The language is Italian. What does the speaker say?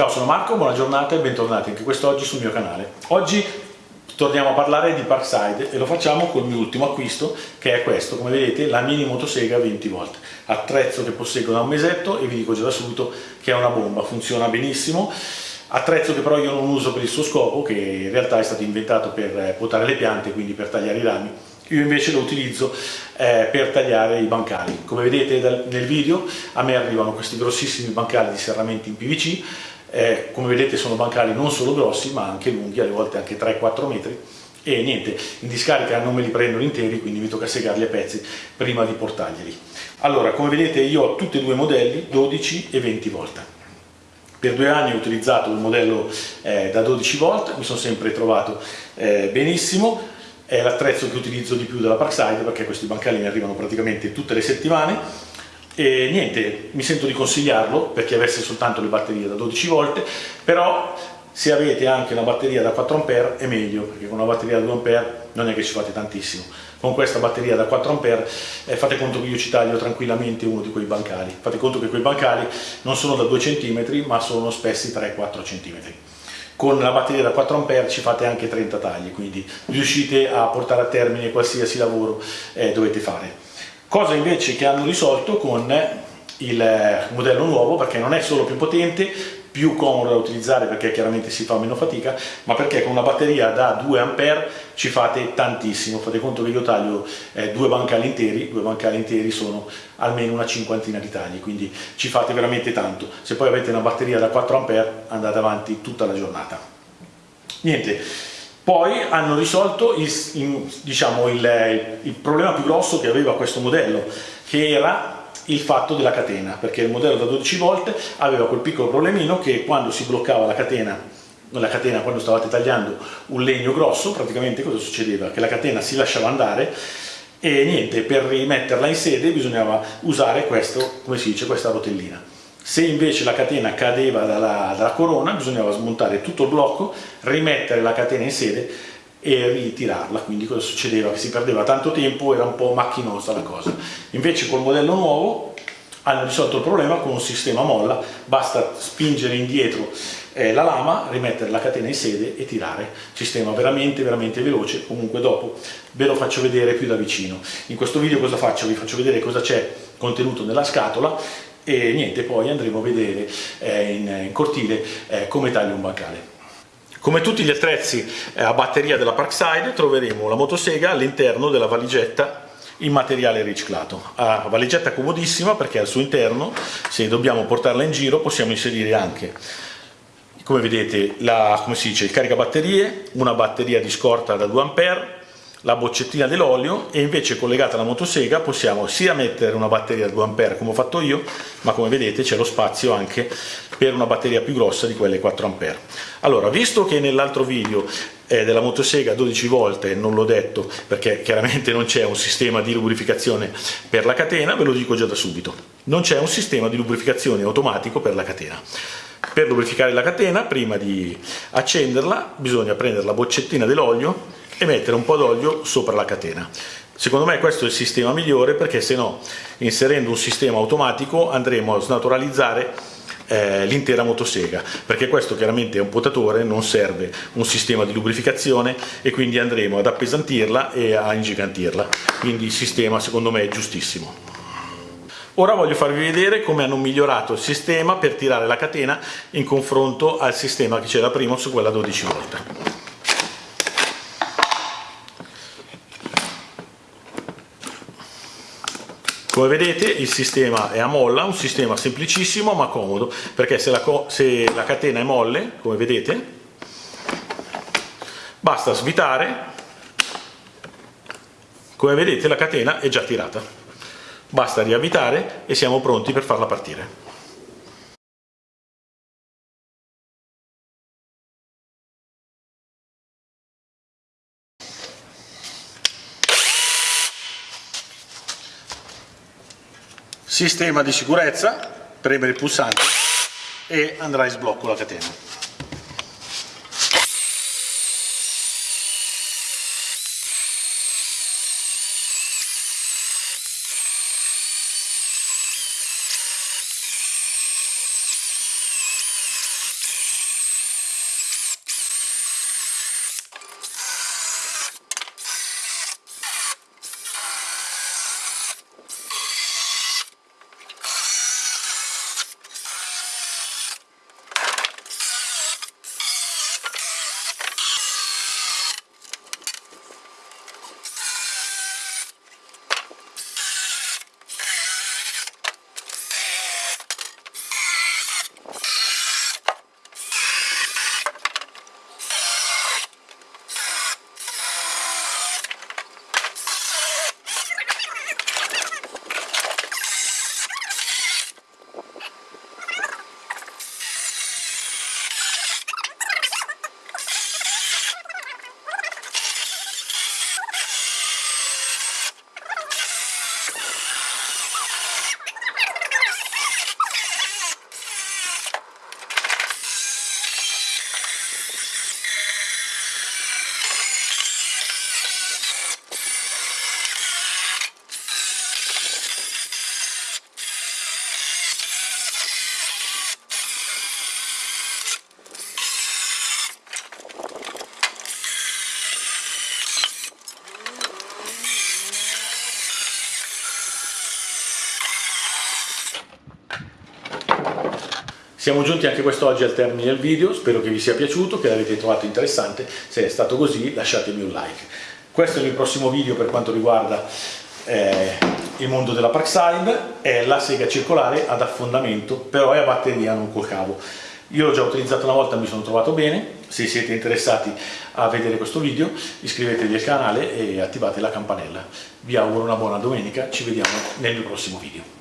Ciao, sono Marco, buona giornata e bentornati anche quest'oggi sul mio canale. Oggi torniamo a parlare di Parkside e lo facciamo col mio ultimo acquisto che è questo, come vedete la mini motosega 20 volt, attrezzo che posseggo da un mesetto e vi dico già da subito che è una bomba, funziona benissimo, attrezzo che però io non uso per il suo scopo, che in realtà è stato inventato per potare le piante, quindi per tagliare i rami, io invece lo utilizzo eh, per tagliare i bancali. Come vedete dal, nel video a me arrivano questi grossissimi bancali di serramenti in PVC, eh, come vedete sono bancali non solo grossi ma anche lunghi, alle volte anche 3-4 metri, e niente, in discarica non me li prendono interi, quindi mi tocca segarli a pezzi prima di portarglieli. Allora, come vedete io ho tutti e due i modelli, 12 e 20 volt. Per due anni ho utilizzato il modello eh, da 12 volt, mi sono sempre trovato eh, benissimo, è l'attrezzo che utilizzo di più della Parkside perché questi bancali mi arrivano praticamente tutte le settimane e niente, mi sento di consigliarlo per chi avesse soltanto le batterie da 12 volt, però se avete anche una batteria da 4 A è meglio, perché con una batteria da 2 A non è che ci fate tantissimo. Con questa batteria da 4 A eh, fate conto che io ci taglio tranquillamente uno di quei bancali. Fate conto che quei bancali non sono da 2 cm, ma sono spessi 3-4 cm con la batteria da 4 A ci fate anche 30 tagli, quindi riuscite a portare a termine qualsiasi lavoro eh, dovete fare. Cosa invece che hanno risolto con il modello nuovo, perché non è solo più potente, più comodo da utilizzare perché chiaramente si fa meno fatica, ma perché con una batteria da 2 A ci fate tantissimo, fate conto che io taglio eh, due bancali interi, due bancali interi sono almeno una cinquantina di tagli, quindi ci fate veramente tanto. Se poi avete una batteria da 4 A andate avanti tutta la giornata. Niente, poi hanno risolto il, diciamo, il, il problema più grosso che aveva questo modello, che era il fatto della catena, perché il modello da 12 volt aveva quel piccolo problemino che quando si bloccava la catena, la catena quando stavate tagliando un legno grosso, praticamente cosa succedeva? Che la catena si lasciava andare e niente, per rimetterla in sede bisognava usare questo, come si dice, questa rotellina. Se invece la catena cadeva dalla, dalla corona bisognava smontare tutto il blocco, rimettere la catena in sede e ritirarla, quindi cosa succedeva? Che si perdeva tanto tempo, era un po' macchinosa la cosa. Invece col modello nuovo hanno risolto il problema con un sistema molla, basta spingere indietro eh, la lama, rimettere la catena in sede e tirare. Sistema veramente veramente veloce, comunque dopo ve lo faccio vedere più da vicino. In questo video cosa faccio? Vi faccio vedere cosa c'è contenuto nella scatola e niente, poi andremo a vedere eh, in, in, cortile eh, come taglio un bancale. Come tutti gli attrezzi eh, a batteria della Parkside troveremo la motosega all'interno della valigetta in materiale riciclato. Ha valigetta comodissima perché al suo interno, se dobbiamo portarla in giro, possiamo inserire anche, come vedete, la, come dice, il caricabatterie, una batteria di scorta da 2 A, la boccettina dell'olio e invece collegata alla motosega possiamo sia mettere una batteria da 2 A come ho fatto io, ma come vedete c'è lo spazio anche per una batteria più grossa di quelle 4 A. Allora, visto che nell'altro video eh, della motosega 12 volte non l'ho detto perché chiaramente non c'è un sistema di lubrificazione per la catena, ve lo dico già da subito, non c'è un sistema di lubrificazione automatico per la catena. Per lubrificare la catena, prima di accenderla, bisogna prendere la boccettina dell'olio e mettere un po' d'olio sopra la catena. Secondo me questo è il sistema migliore perché se no inserendo un sistema automatico andremo a snaturalizzare eh, l'intera motosega perché questo chiaramente è un potatore, non serve un sistema di lubrificazione e quindi andremo ad appesantirla e a ingigantirla, quindi il sistema secondo me è giustissimo. Ora voglio farvi vedere come hanno migliorato il sistema per tirare la catena in confronto al sistema che c'era prima su quella 12 volte. Come vedete il sistema è a molla, un sistema semplicissimo ma comodo, perché se la, se la catena è molle, come vedete, basta svitare, come vedete la catena è già tirata. Basta riavvitare e siamo pronti per farla partire. Sistema di sicurezza, premere il pulsante e andrà in sblocco la catena. Siamo giunti anche quest'oggi al termine del video, spero che vi sia piaciuto, che l'avete trovato interessante, se è stato così lasciatemi un like. Questo è il prossimo video per quanto riguarda eh, il mondo della Parkside, è la sega circolare ad affondamento, però è a batteria, non col cavo. Io l'ho già utilizzato una volta, mi sono trovato bene, se siete interessati a vedere questo video iscrivetevi al canale e attivate la campanella. Vi auguro una buona domenica, ci vediamo nel mio prossimo video.